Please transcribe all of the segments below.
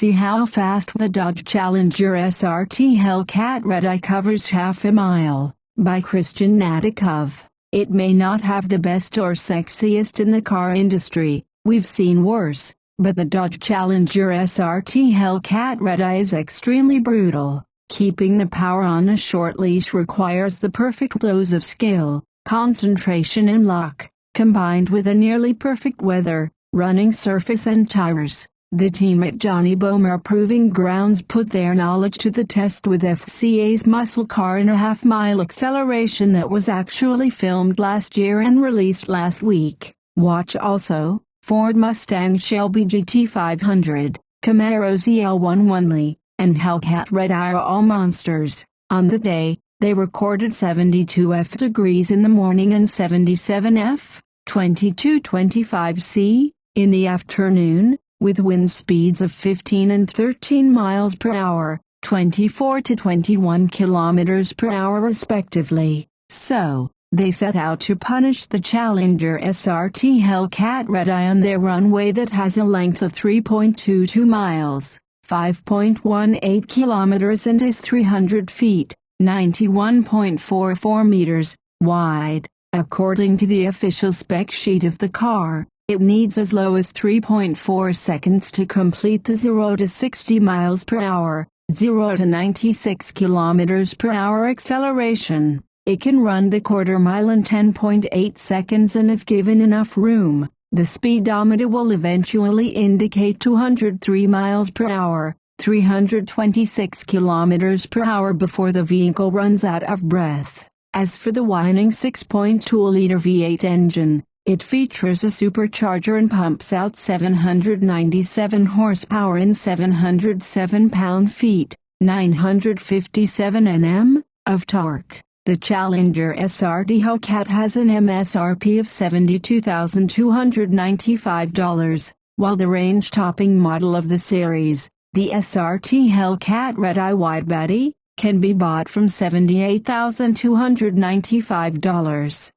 See how fast the Dodge Challenger SRT Hellcat Red Eye covers half a mile, by Cristian Gnaticov. It may not have the best or sexiest in the car industry, we've seen worse, but the Dodge Challenger SRT Hellcat Red Eye is extremely brutal. Keeping the power on a short leash requires the perfect dose of skill, concentration and luck, combined with a nearly perfect weather, running surface and tires. The team at Johnny Bohmer Proving Grounds put their knowledge to the test with FCA's muscle car in a half-mile acceleration that was actually filmed last year and released last week. Watch also, Ford Mustang Shelby GT500, Camaro ZL1 and Hellcat Red Eye are all monsters. On the day, they recorded 72 F degrees in the morning and 77 F, 22-25 C, in the afternoon, with wind speeds of 15 and 13 miles per hour, 24 to 21 kilometers per hour respectively. So, they set out to punish the Challenger SRT Hellcat Red Eye on their runway that has a length of 3.22 miles, 5.18 kilometers and is 300 feet, 91.44 meters, wide. According to the official spec sheet of the car, it needs as low as 3.4 seconds to complete the 0 to 60 miles per hour, 0 to 96 kilometers per hour acceleration. It can run the quarter mile in 10.8 seconds and if given enough room, the speedometer will eventually indicate 203 miles per hour, 326 kilometers per hour before the vehicle runs out of breath. As for the whining 6.2-liter V8 engine, it features a supercharger and pumps out 797 horsepower and 707 pound-feet, 957 Nm, of torque. The Challenger SRT Hellcat has an MSRP of $72,295, while the range-topping model of the series, the SRT Hellcat Red Eye Widebody, can be bought from $78,295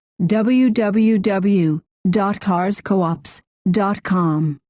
www.carscoops.com